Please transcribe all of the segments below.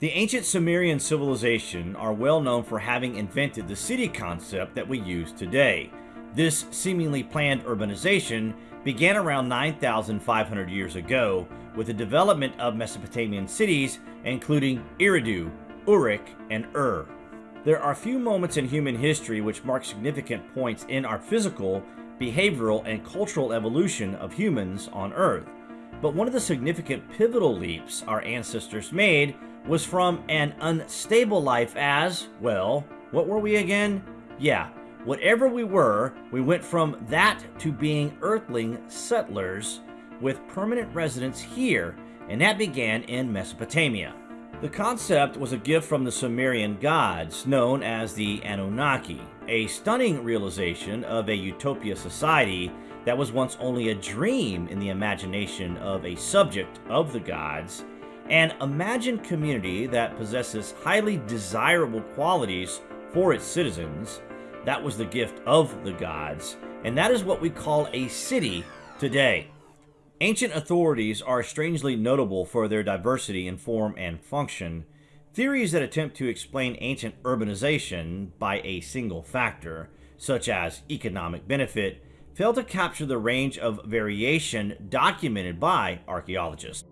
The ancient Sumerian civilization are well known for having invented the city concept that we use today. This seemingly planned urbanization began around 9,500 years ago with the development of Mesopotamian cities including Eridu, Uruk, and Ur. There are few moments in human history which mark significant points in our physical, behavioral, and cultural evolution of humans on Earth. But one of the significant pivotal leaps our ancestors made was from an unstable life as, well, what were we again? Yeah, whatever we were, we went from that to being earthling settlers with permanent residence here, and that began in Mesopotamia. The concept was a gift from the Sumerian gods, known as the Anunnaki, a stunning realization of a utopia society that was once only a dream in the imagination of a subject of the gods, an imagined community that possesses highly desirable qualities for its citizens. That was the gift of the gods, and that is what we call a city today. Ancient authorities are strangely notable for their diversity in form and function. Theories that attempt to explain ancient urbanization by a single factor, such as economic benefit, fail to capture the range of variation documented by archaeologists.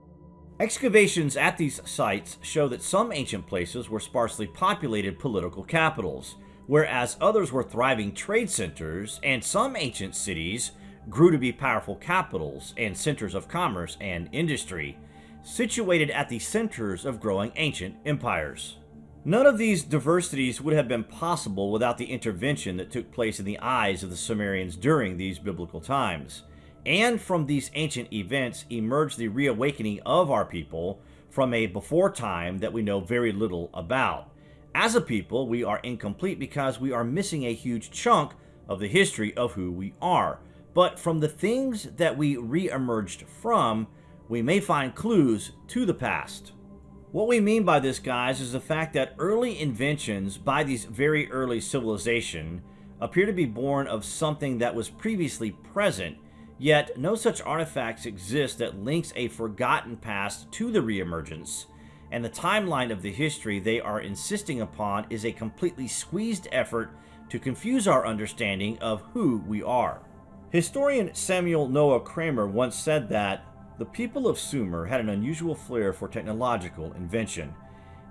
Excavations at these sites show that some ancient places were sparsely populated political capitals, whereas others were thriving trade centers, and some ancient cities grew to be powerful capitals and centers of commerce and industry, situated at the centers of growing ancient empires. None of these diversities would have been possible without the intervention that took place in the eyes of the Sumerians during these biblical times. And from these ancient events emerged the reawakening of our people from a before time that we know very little about. As a people, we are incomplete because we are missing a huge chunk of the history of who we are. But from the things that we re-emerged from, we may find clues to the past. What we mean by this, guys, is the fact that early inventions by these very early civilization appear to be born of something that was previously present Yet, no such artifacts exist that links a forgotten past to the reemergence, and the timeline of the history they are insisting upon is a completely squeezed effort to confuse our understanding of who we are. Historian Samuel Noah Kramer once said that the people of Sumer had an unusual flair for technological invention.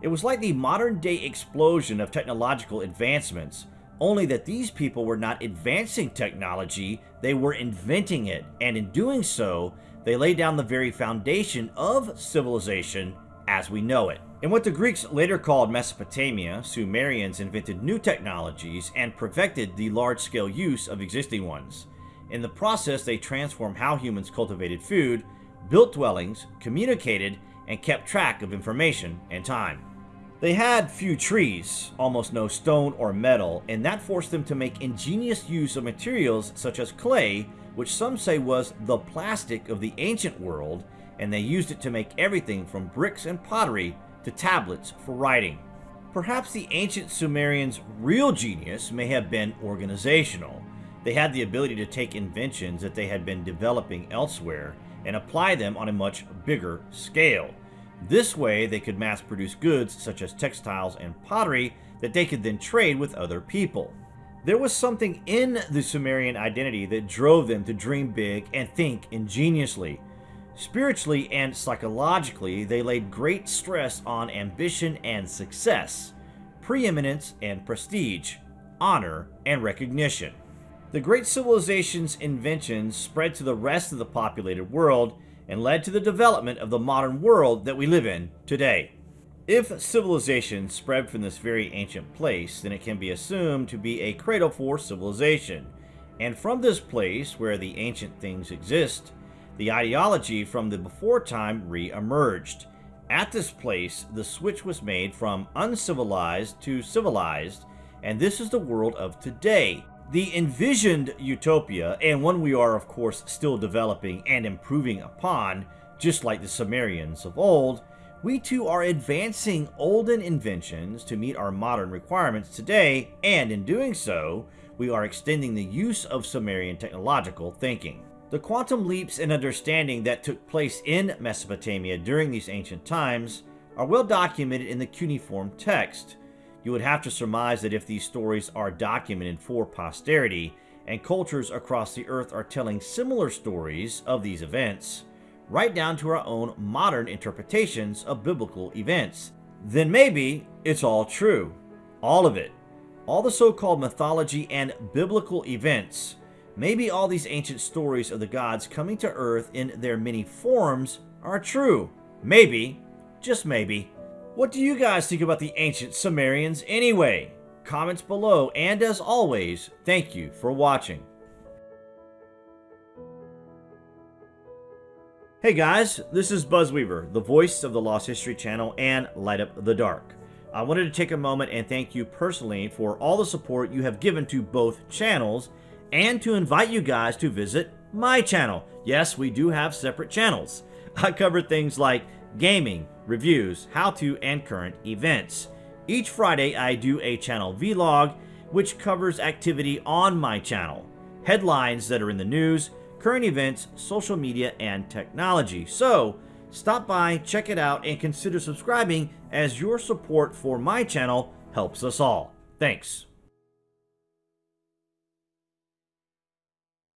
It was like the modern day explosion of technological advancements, only that these people were not advancing technology, they were inventing it, and in doing so, they laid down the very foundation of civilization as we know it. In what the Greeks later called Mesopotamia, Sumerians invented new technologies and perfected the large-scale use of existing ones. In the process, they transformed how humans cultivated food, built dwellings, communicated, and kept track of information and time. They had few trees, almost no stone or metal, and that forced them to make ingenious use of materials such as clay, which some say was the plastic of the ancient world, and they used it to make everything from bricks and pottery to tablets for writing. Perhaps the ancient Sumerians' real genius may have been organizational. They had the ability to take inventions that they had been developing elsewhere and apply them on a much bigger scale. This way, they could mass produce goods such as textiles and pottery that they could then trade with other people. There was something in the Sumerian identity that drove them to dream big and think ingeniously. Spiritually and psychologically, they laid great stress on ambition and success, preeminence and prestige, honor and recognition. The great civilization's inventions spread to the rest of the populated world and led to the development of the modern world that we live in today. If civilization spread from this very ancient place, then it can be assumed to be a cradle for civilization. And from this place, where the ancient things exist, the ideology from the before time re-emerged. At this place, the switch was made from uncivilized to civilized, and this is the world of today, the envisioned utopia, and one we are of course still developing and improving upon, just like the Sumerians of old, we too are advancing olden inventions to meet our modern requirements today, and in doing so, we are extending the use of Sumerian technological thinking. The quantum leaps in understanding that took place in Mesopotamia during these ancient times are well documented in the cuneiform text. You would have to surmise that if these stories are documented for posterity, and cultures across the earth are telling similar stories of these events, right down to our own modern interpretations of biblical events, then maybe it's all true. All of it. All the so called mythology and biblical events. Maybe all these ancient stories of the gods coming to earth in their many forms are true. Maybe, just maybe. What do you guys think about the ancient Sumerians anyway? Comments below, and as always, thank you for watching. Hey guys, this is Buzz Weaver, the voice of the Lost History Channel and Light Up the Dark. I wanted to take a moment and thank you personally for all the support you have given to both channels and to invite you guys to visit my channel. Yes, we do have separate channels. I cover things like gaming, reviews, how-to, and current events. Each Friday, I do a channel vlog, which covers activity on my channel, headlines that are in the news, current events, social media, and technology. So, stop by, check it out, and consider subscribing as your support for my channel helps us all. Thanks.